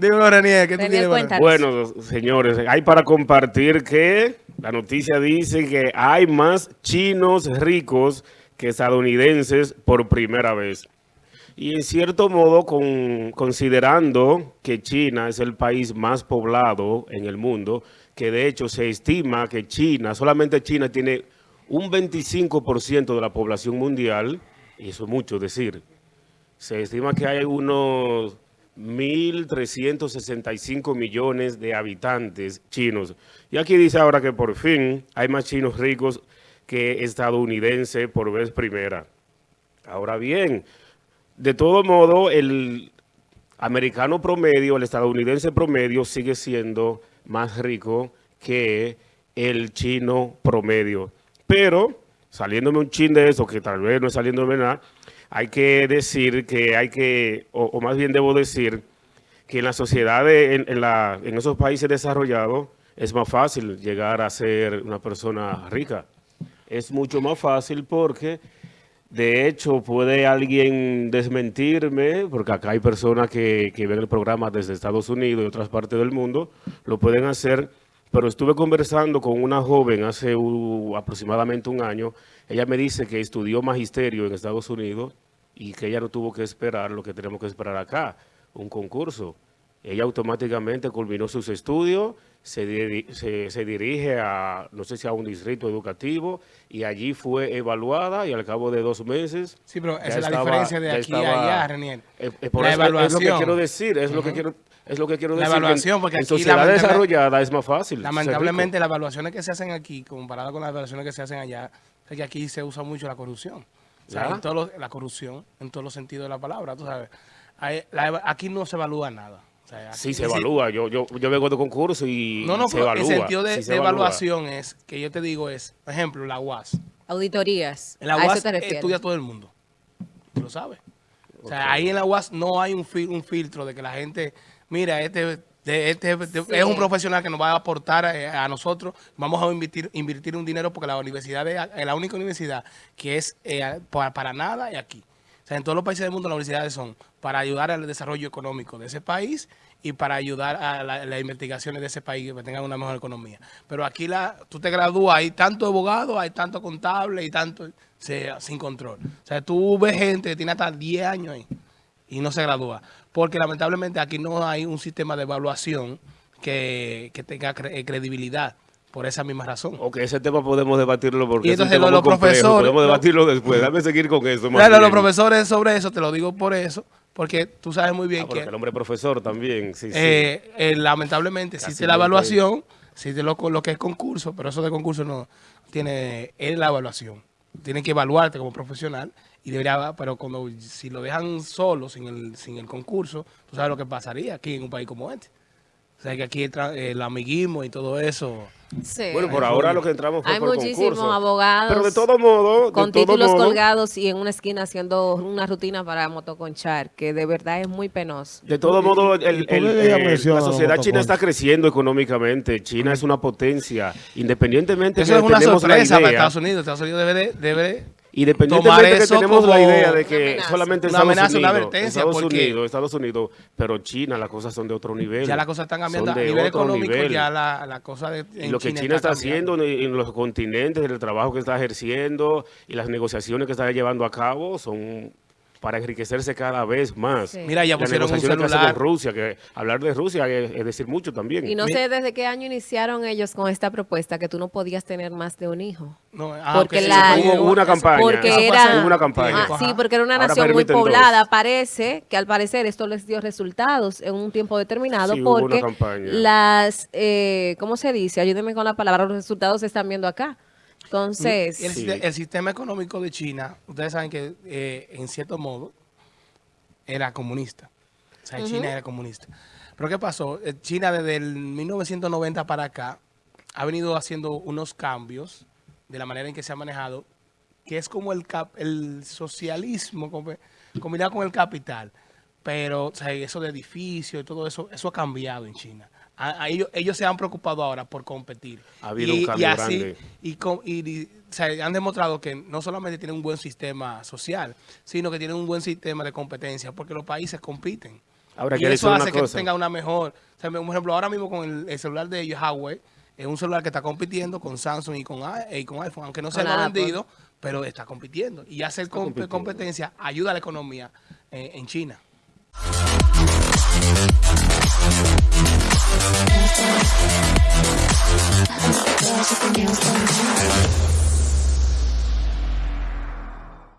Dímelo, Renier, ¿qué tú tienes cuéntanos. Bueno, señores, hay para compartir que la noticia dice que hay más chinos ricos que estadounidenses por primera vez. Y en cierto modo, con- considerando que China es el país más poblado en el mundo, que de hecho se estima que China, solamente China tiene un 25% de la población mundial, y eso es mucho decir, se estima que hay unos 1.365 millones de habitantes chinos. Y aquí dice ahora que por fin hay más chinos ricos que estadounidenses por vez primera. Ahora bien, de todo modo, el americano promedio, el estadounidense promedio sigue siendo más rico que el chino promedio. Pero, saliéndome un chin de eso, que tal vez no es saliéndome nada, hay que decir que hay que, o, más bien debo decir, que en la sociedad, en, en la- en esos países desarrollados, es más fácil llegar a ser una persona rica. Es mucho más fácil porque, de hecho, puede alguien desmentirme, porque acá hay personas que, que ven el programa desde Estados Unidos y otras partes del mundo, lo pueden hacer, pero estuve conversando con una joven hace aproximadamente un año, ella me dice que estudió magisterio en Estados Unidos y que ella no tuvo que esperar lo que tenemos que esperar acá, un concurso. Ella automáticamente culminó sus estudios, se, diri- se, se dirige a, no sé si a un distrito educativo, y allí fue evaluada y al cabo de dos meses... Sí, pero esa es la diferencia de aquí a allá, Renier. Eh, eh, por La eso es- Es lo que evaluación. quiero decir, es lo que quiero, es lo que quiero La decir. evaluación, porque en sociedad desarrollada es más fácil. Lamentablemente, las evaluaciones que se hacen aquí, comparado con las evaluaciones que se hacen allá, es que aquí se usa mucho la corrupción. O sea, ¿Ya? en todos los- la corrupción, en todos los sentidos de la palabra, tú sabes. Hay- la eva- aquí no se evalúa nada. Sea, Sí, se es evalúa. Yo, yo, yo vengo de concurso y No, no, se pero evalúa. el sentido de, sí se de evalúa. evaluación es, que yo te digo es, por ejemplo, la UAS. Auditorías. En la ¿A UAS estudia todo el mundo. Tú lo sabes. O sea, ahí en la UAS no hay un, fil- un filtro de que la gente, mira, este, de- este de- Sí. es un profesional que nos va a aportar eh, a, nosotros, vamos a invertir, invertir un dinero porque la universidad es es la única universidad que es eh, para, para nada y aquí. En todos los países del mundo las universidades son para ayudar al desarrollo económico de ese país y para ayudar a la- las investigaciones de ese país que tengan una mejor economía. Pero aquí la, tú te gradúas, hay tanto abogado, hay tanto contable y tanto sin control. O sea, tú ves gente que tiene hasta 10 años ahí y no se gradúa. Porque lamentablemente aquí no hay un sistema de evaluación que, que tenga cre- credibilidad por esa misma razón. Ok, ese tema podemos debatirlo porque Y es un entonces tema muy los profesores- Podemos lo- debatirlo después. Dame seguir con eso. Claro, los profesores sobre eso, te lo digo por eso, porque tú sabes muy bien Ah, que el hombre profesor también. Sí, sí. eh, eh, lamentablemente existe la evaluación, existe lo, lo que es concurso, pero eso de concurso no tiene, es la evaluación. Tienen que evaluarte como profesional y debería, pero cuando si lo dejan solo, sin el, sin el concurso, tú sabes lo que pasaría aquí en un país como este. O sea, que aquí el, tra- el amiguismo y todo eso. Sí. Bueno, por ahora lo que entramos fue Hay por muchísimos concurso. abogados Pero de todo modo, de con todo títulos modo, colgados y en una esquina haciendo una rutina para motoconchar, que de verdad es muy penoso. De todo modo, el- la los sociedad china está creciendo económicamente. China es una potencia. Independientemente Eso que es una sorpresa para idea, Estados Unidos. Estados Unidos debe, de- debe Independientemente tomar que eso tenemos la idea de una que amenaza. solamente Una Estados amenaza, una Unidos, advertencia, Estados porque- Unidos, Estados Unidos, pero China las cosas son de otro nivel. ya las cosas están cambiando. A de nivel otro económico nivel. ya la, la cosa de Y en lo que China, está, haciendo en, en los continentes, el trabajo que está ejerciendo y las negociaciones que está llevando a cabo son para enriquecerse cada vez más. Sí. Mira, ya pusieron un celular. con Rusia, que hablar de Rusia es, es decir mucho también. Y no Mi- sé desde qué año iniciaron ellos con esta propuesta que tú no podías tener más de un hijo. No, ah, Porque la- sí, Hubo una campaña. Porque era, una campaña. Ah, sí, porque era una Ahora nación muy dos. poblada. Parece que al parecer esto les dio resultados en un tiempo determinado Sí, porque las, eh, ¿cómo se dice? Ayúdenme con la palabra, los resultados se están viendo acá. Entonces, el, Sí. siste- el sistema económico de China, ustedes saben que eh, en cierto modo era comunista. O sea, China era comunista. Pero ¿qué pasó? Eh, China desde el 1990 para acá ha venido haciendo unos cambios de la manera en que se ha manejado, que es como el, cap- el socialismo combi- combinado con el capital. Pero o sea, eso de edificios y todo eso, eso ha cambiado en China. A- a ellos, ellos se han preocupado ahora por competir. Ha habido un cambio grande. Y, con- y- y, o sea, han demostrado que no solamente tienen un buen sistema social, sino que tienen un buen sistema de competencia, porque los países compiten. Ahora, y eso hace que cosa. tenga una mejor... O sea, por ejemplo, ahora mismo con el, el celular de Huawei, es un celular que está compitiendo con Samsung y con, y iPhone, aunque no el más Apple. vendido, pero está compitiendo. Y hacer comp- competencia ayuda a la economía eh, en China. Thank you.